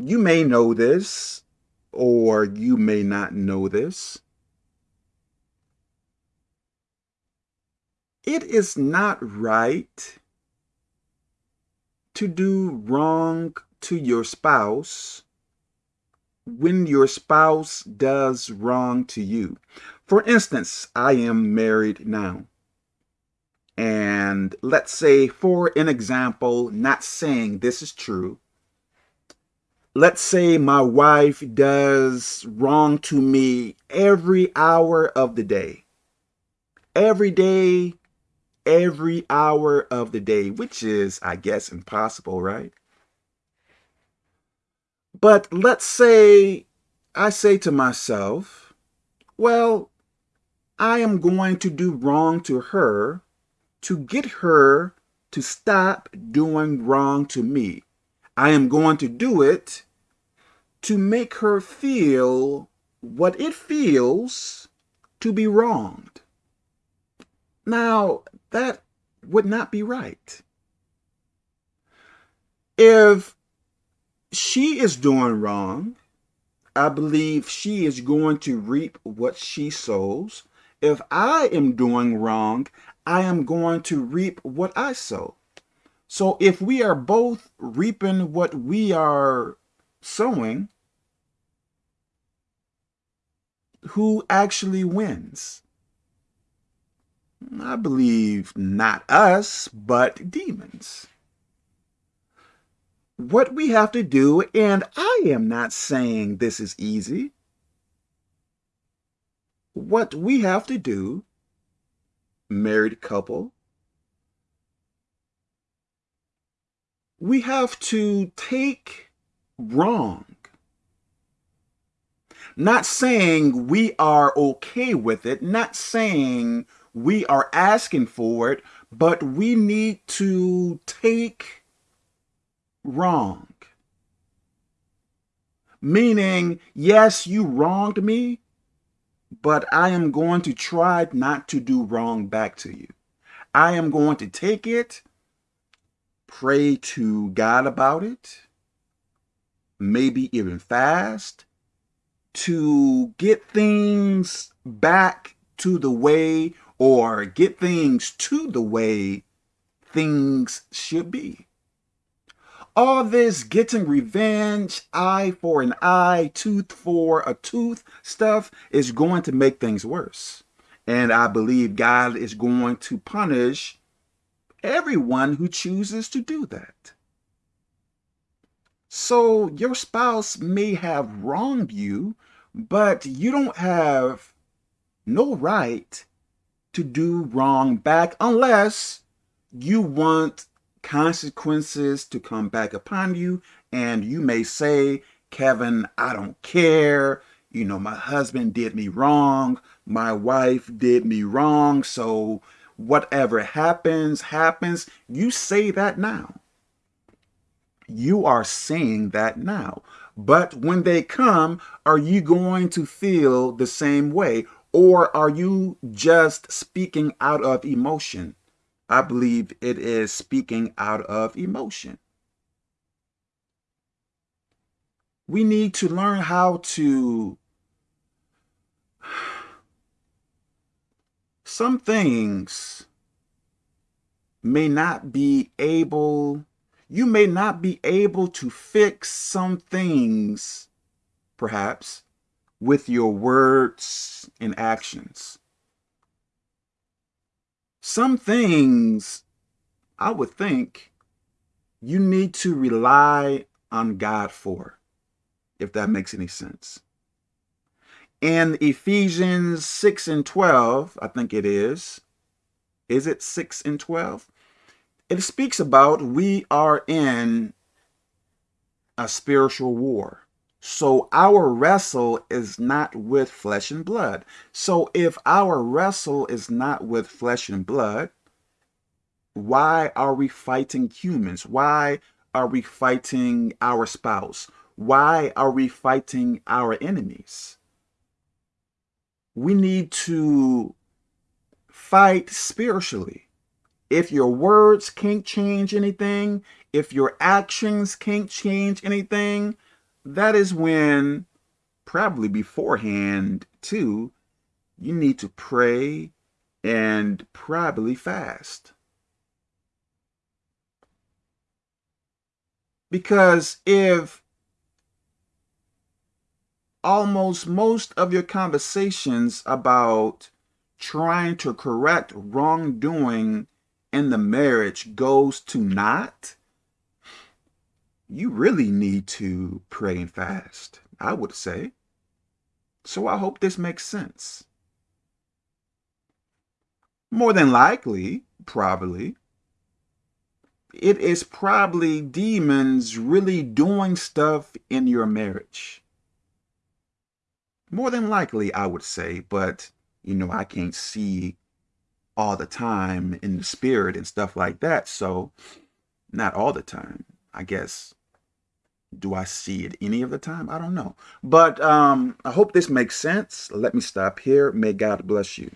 You may know this, or you may not know this. It is not right to do wrong to your spouse when your spouse does wrong to you. For instance, I am married now. And let's say, for an example, not saying this is true, let's say my wife does wrong to me every hour of the day. Every day, every hour of the day, which is, I guess, impossible, right? But let's say I say to myself, well, I am going to do wrong to her to get her to stop doing wrong to me. I am going to do it to make her feel what it feels to be wronged. Now, that would not be right. If she is doing wrong, I believe she is going to reap what she sows. If I am doing wrong, I am going to reap what I sow. So if we are both reaping what we are sowing, who actually wins? I believe not us, but demons. What we have to do, and I am not saying this is easy, what we have to do, married couple, we have to take wrong not saying we are okay with it, not saying we are asking for it, but we need to take wrong. Meaning, yes, you wronged me, but I am going to try not to do wrong back to you. I am going to take it, pray to God about it, maybe even fast, to get things back to the way or get things to the way things should be. All this getting revenge, eye for an eye, tooth for a tooth stuff is going to make things worse. And I believe God is going to punish everyone who chooses to do that. So your spouse may have wronged you but you don't have no right to do wrong back unless you want consequences to come back upon you. And you may say, Kevin, I don't care. You know, my husband did me wrong. My wife did me wrong. So whatever happens, happens. You say that now. You are saying that now. But when they come, are you going to feel the same way? Or are you just speaking out of emotion? I believe it is speaking out of emotion. We need to learn how to some things may not be able you may not be able to fix some things, perhaps, with your words and actions. Some things, I would think, you need to rely on God for, if that makes any sense. In Ephesians 6 and 12, I think it is, is it 6 and 12? it speaks about we are in a spiritual war. So our wrestle is not with flesh and blood. So if our wrestle is not with flesh and blood, why are we fighting humans? Why are we fighting our spouse? Why are we fighting our enemies? We need to fight spiritually if your words can't change anything, if your actions can't change anything, that is when, probably beforehand too, you need to pray and probably fast. Because if almost most of your conversations about trying to correct wrongdoing in the marriage goes to not, you really need to pray and fast, I would say. So I hope this makes sense. More than likely, probably, it is probably demons really doing stuff in your marriage. More than likely, I would say, but you know, I can't see all the time in the spirit and stuff like that. So, not all the time, I guess. Do I see it any of the time? I don't know. But um, I hope this makes sense. Let me stop here. May God bless you.